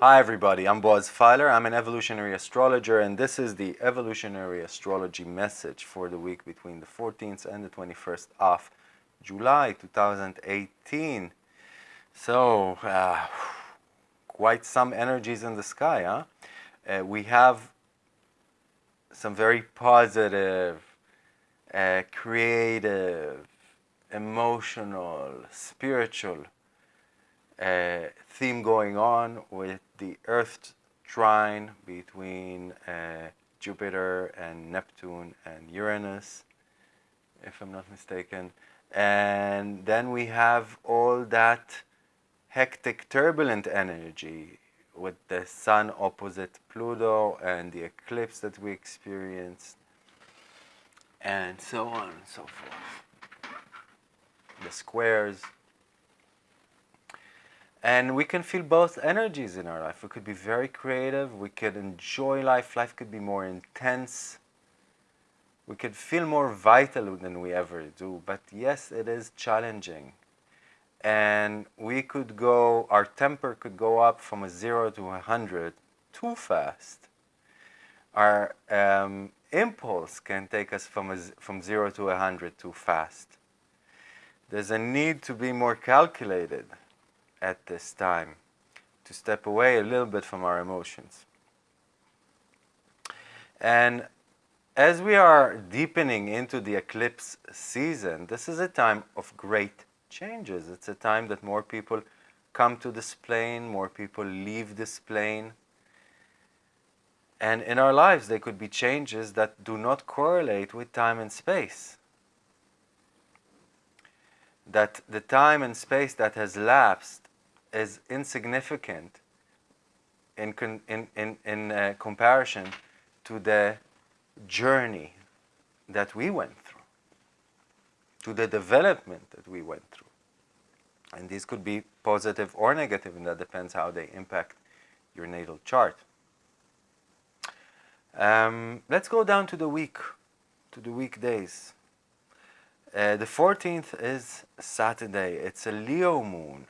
Hi everybody, I'm Boaz Feiler. I'm an evolutionary astrologer and this is the evolutionary astrology message for the week between the 14th and the 21st of July 2018. So, uh, quite some energies in the sky, huh? Uh, we have some very positive, uh, creative, emotional, spiritual uh, theme going on with the Earth trine between uh, Jupiter and Neptune and Uranus, if I'm not mistaken. And then we have all that hectic, turbulent energy with the Sun opposite Pluto and the eclipse that we experienced, and so on and so forth. The squares. And we can feel both energies in our life. We could be very creative, we could enjoy life, life could be more intense. We could feel more vital than we ever do, but yes, it is challenging. And we could go, our temper could go up from a zero to a hundred too fast. Our um, impulse can take us from, a, from zero to a hundred too fast. There's a need to be more calculated at this time, to step away a little bit from our emotions. And as we are deepening into the eclipse season, this is a time of great changes. It's a time that more people come to this plane, more people leave this plane. And in our lives, there could be changes that do not correlate with time and space that the time and space that has lapsed is insignificant in, in, in, in uh, comparison to the journey that we went through, to the development that we went through. And these could be positive or negative, and that depends how they impact your natal chart. Um, let's go down to the week, to the weekdays. Uh, the 14th is Saturday. It's a Leo moon.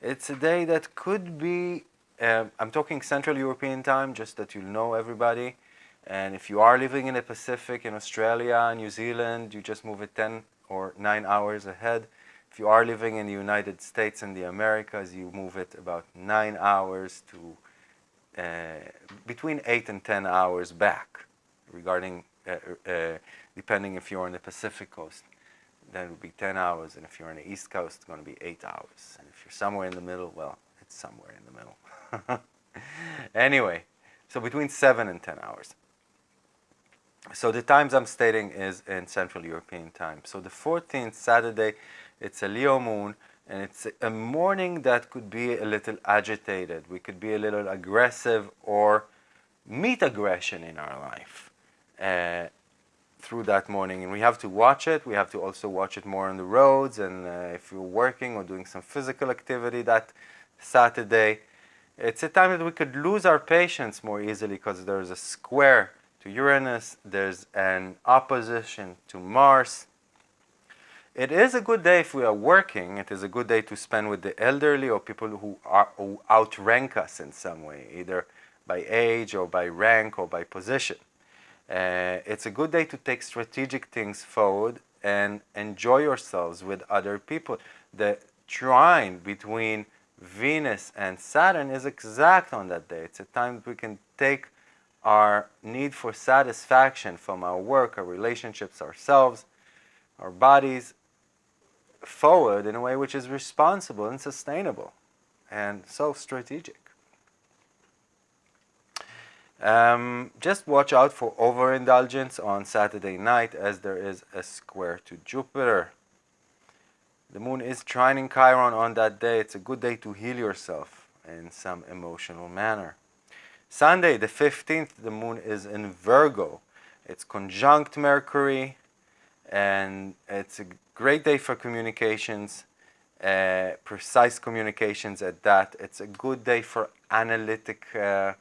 It's a day that could be, uh, I'm talking Central European time, just that you know everybody. And if you are living in the Pacific, in Australia, New Zealand, you just move it 10 or 9 hours ahead. If you are living in the United States and the Americas, you move it about 9 hours to uh, between 8 and 10 hours back regarding, uh, uh, depending if you're on the Pacific coast then it would be 10 hours. And if you're on the East Coast, it's going to be 8 hours. And if you're somewhere in the middle, well, it's somewhere in the middle. anyway, so between 7 and 10 hours. So the times I'm stating is in Central European time. So the 14th, Saturday, it's a Leo moon. And it's a morning that could be a little agitated. We could be a little aggressive or meet aggression in our life. Uh, through that morning and we have to watch it we have to also watch it more on the roads and uh, if you're working or doing some physical activity that Saturday it's a time that we could lose our patience more easily because there's a square to Uranus there's an opposition to Mars it is a good day if we are working it is a good day to spend with the elderly or people who are who outrank us in some way either by age or by rank or by position uh, it's a good day to take strategic things forward and enjoy yourselves with other people. The trine between Venus and Saturn is exact on that day. It's a time that we can take our need for satisfaction from our work, our relationships, ourselves, our bodies forward in a way which is responsible and sustainable and so strategic. Um, just watch out for overindulgence on Saturday night as there is a square to Jupiter. The moon is trining Chiron on that day. It's a good day to heal yourself in some emotional manner. Sunday, the 15th, the moon is in Virgo. It's conjunct Mercury and it's a great day for communications uh, precise communications at that. It's a good day for analytic uh,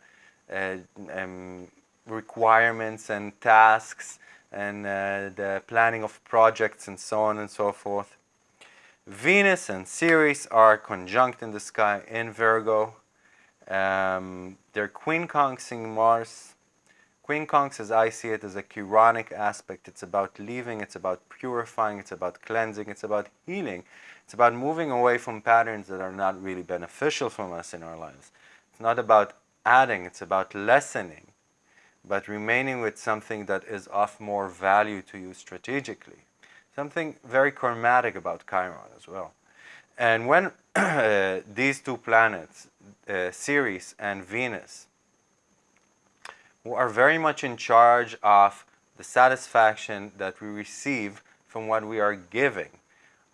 uh, um, requirements and tasks and uh, the planning of projects and so on and so forth. Venus and Ceres are conjunct in the sky in Virgo. Um, they're quincunxing Mars. Quincunx, as I see it, is a chironic aspect. It's about leaving, it's about purifying, it's about cleansing, it's about healing. It's about moving away from patterns that are not really beneficial from us in our lives. It's not about adding, it's about lessening but remaining with something that is of more value to you strategically. Something very karmatic about Chiron as well. And when these two planets, uh, Ceres and Venus, are very much in charge of the satisfaction that we receive from what we are giving,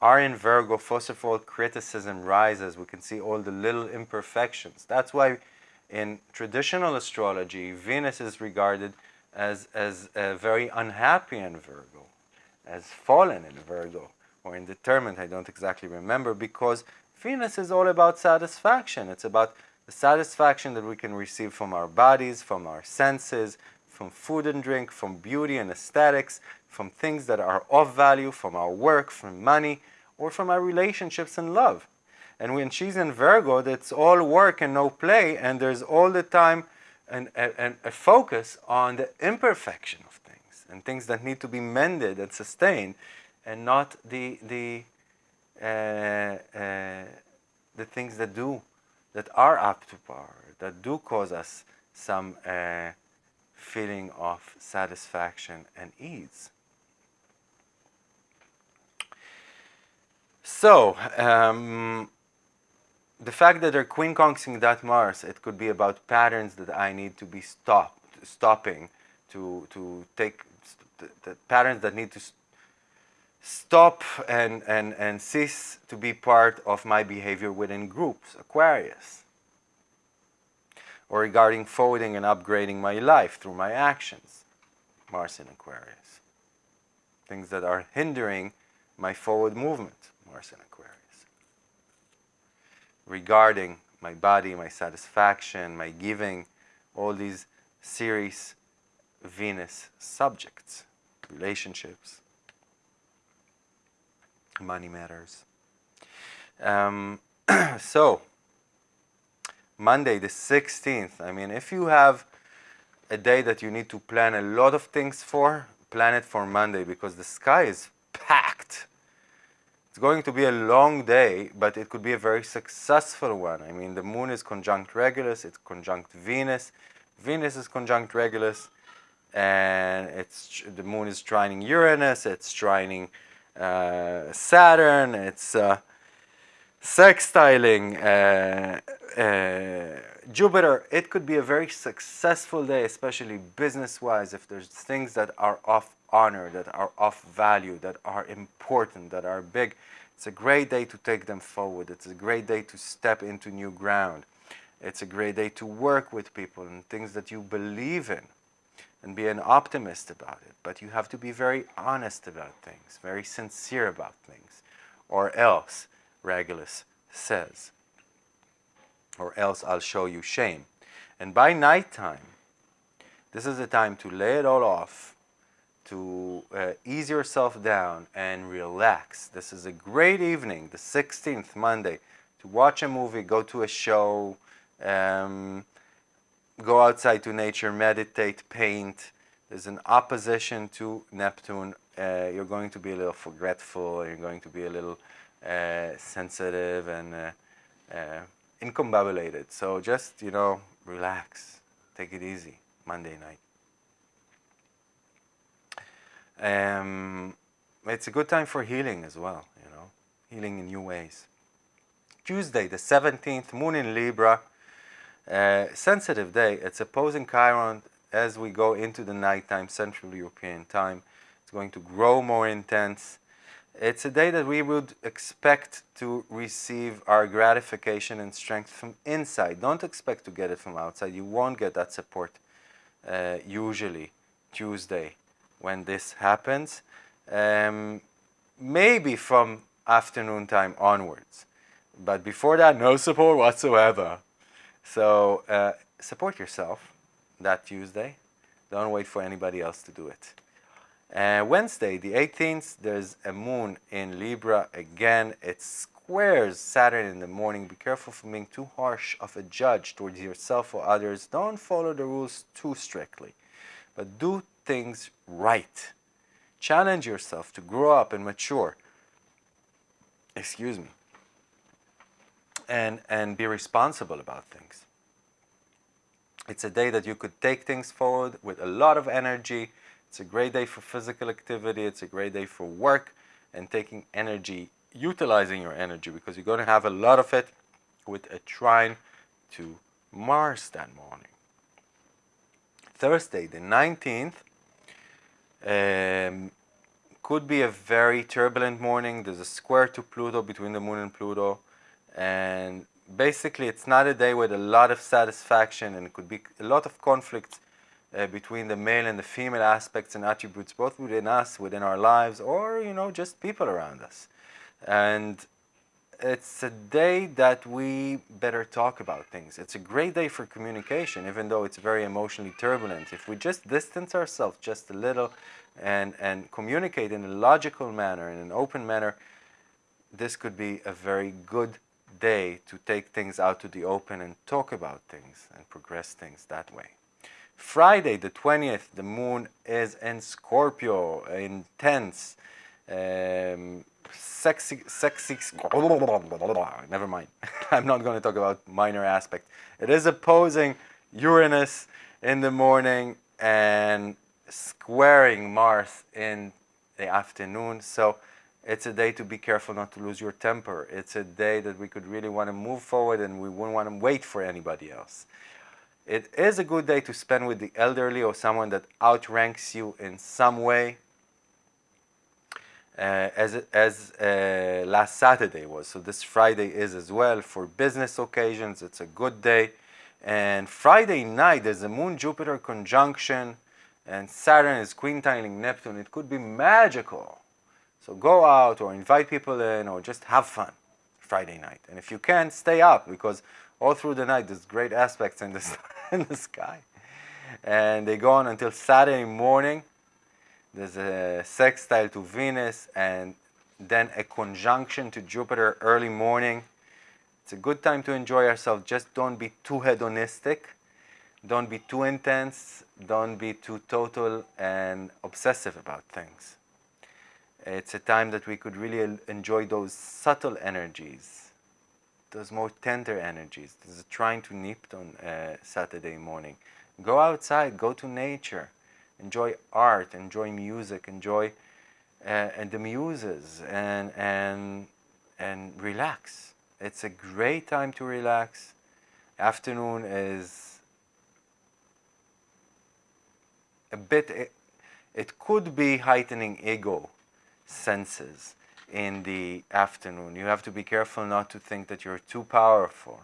are in Virgo, first of all, criticism rises. We can see all the little imperfections. That's why in traditional astrology, Venus is regarded as, as very unhappy in Virgo, as fallen in Virgo, or indeterminate, I don't exactly remember, because Venus is all about satisfaction. It's about the satisfaction that we can receive from our bodies, from our senses, from food and drink, from beauty and aesthetics, from things that are of value, from our work, from money, or from our relationships and love. And when she's in Virgo, that's all work and no play, and there's all the time an, a focus on the imperfection of things and things that need to be mended and sustained, and not the the uh, uh, the things that do that are up to par, that do cause us some uh, feeling of satisfaction and ease. So, um, the fact that they're quincunxing that Mars, it could be about patterns that I need to be stopped, stopping, to, to take the, the patterns that need to stop and, and, and cease to be part of my behavior within groups, Aquarius. Or regarding forwarding and upgrading my life through my actions, Mars in Aquarius. Things that are hindering my forward movement, Mars in Aquarius regarding my body, my satisfaction, my giving, all these Ceres Venus subjects, relationships, money matters. Um, so, Monday the 16th, I mean, if you have a day that you need to plan a lot of things for, plan it for Monday because the sky is packed it's going to be a long day, but it could be a very successful one. I mean, the moon is conjunct Regulus, it's conjunct Venus. Venus is conjunct Regulus, and it's the moon is trining Uranus, it's trining Saturn, it's uh, sextiling uh, uh, Jupiter. It could be a very successful day, especially business-wise, if there's things that are of honor, that are of value, that are important, that are big. It's a great day to take them forward. It's a great day to step into new ground. It's a great day to work with people and things that you believe in and be an optimist about it. But you have to be very honest about things, very sincere about things, or else, Regulus says, or else I'll show you shame. And by nighttime, this is the time to lay it all off to uh, ease yourself down and relax. This is a great evening, the 16th, Monday, to watch a movie, go to a show, um, go outside to nature, meditate, paint. There's an opposition to Neptune. Uh, you're going to be a little forgetful, you're going to be a little uh, sensitive and uh, uh, incombobulated. So just, you know, relax, take it easy Monday night. Um, it's a good time for healing as well, you know, healing in new ways. Tuesday, the 17th, moon in Libra, uh, sensitive day. It's opposing Chiron as we go into the nighttime, Central European time. It's going to grow more intense. It's a day that we would expect to receive our gratification and strength from inside. Don't expect to get it from outside. You won't get that support uh, usually Tuesday when this happens. Um, maybe from afternoon time onwards. But before that, no support whatsoever. So uh, support yourself that Tuesday. Don't wait for anybody else to do it. Uh, Wednesday, the 18th, there's a moon in Libra. Again, it squares Saturn in the morning. Be careful from being too harsh of a judge towards yourself or others. Don't follow the rules too strictly, but do things right. Challenge yourself to grow up and mature. Excuse me. And, and be responsible about things. It's a day that you could take things forward with a lot of energy. It's a great day for physical activity. It's a great day for work and taking energy, utilizing your energy because you're going to have a lot of it with a trine to Mars that morning. Thursday, the 19th, um, could be a very turbulent morning. There's a square to Pluto between the moon and Pluto. And basically, it's not a day with a lot of satisfaction and it could be a lot of conflict uh, between the male and the female aspects and attributes, both within us, within our lives, or, you know, just people around us. And it's a day that we better talk about things. It's a great day for communication, even though it's very emotionally turbulent. If we just distance ourselves just a little and, and communicate in a logical manner, in an open manner, this could be a very good day to take things out to the open and talk about things and progress things that way. Friday, the 20th, the moon is in Scorpio, intense, um, sexy, sexy, never mind. I'm not going to talk about minor aspect. It is opposing Uranus in the morning and squaring Mars in the afternoon. So it's a day to be careful not to lose your temper. It's a day that we could really want to move forward and we wouldn't want to wait for anybody else. It is a good day to spend with the elderly or someone that outranks you in some way uh, as, as uh, last Saturday was. So this Friday is as well for business occasions. It's a good day. And Friday night, there's a Moon-Jupiter conjunction and Saturn is quintiling Neptune. It could be magical. So go out or invite people in or just have fun Friday night. And if you can, stay up because all through the night there's great aspects in the, in the sky. And they go on until Saturday morning. There's a sextile to Venus and then a conjunction to Jupiter early morning. It's a good time to enjoy yourself. Just don't be too hedonistic. Don't be too intense. Don't be too total and obsessive about things. It's a time that we could really enjoy those subtle energies, those more tender energies. There's a trine to Neptune uh, Saturday morning. Go outside, go to nature enjoy art, enjoy music, enjoy uh, and the muses, and and and relax. It's a great time to relax. Afternoon is a bit. It, it could be heightening ego senses in the afternoon. You have to be careful not to think that you're too powerful,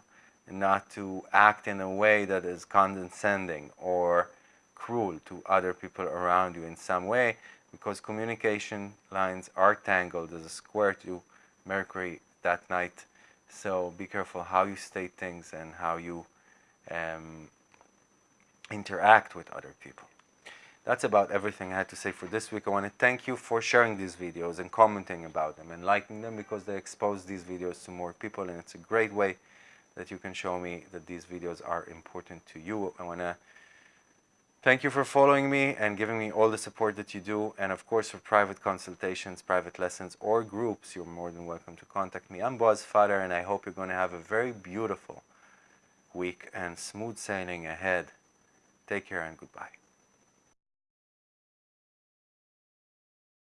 and not to act in a way that is condescending or cruel to other people around you in some way because communication lines are tangled. There's a square to Mercury that night. So be careful how you state things and how you um, interact with other people. That's about everything I had to say for this week. I want to thank you for sharing these videos and commenting about them and liking them because they expose these videos to more people and it's a great way that you can show me that these videos are important to you. I want to Thank you for following me and giving me all the support that you do. And of course, for private consultations, private lessons, or groups, you're more than welcome to contact me. I'm Boaz Feiler, and I hope you're going to have a very beautiful week and smooth sailing ahead. Take care and goodbye.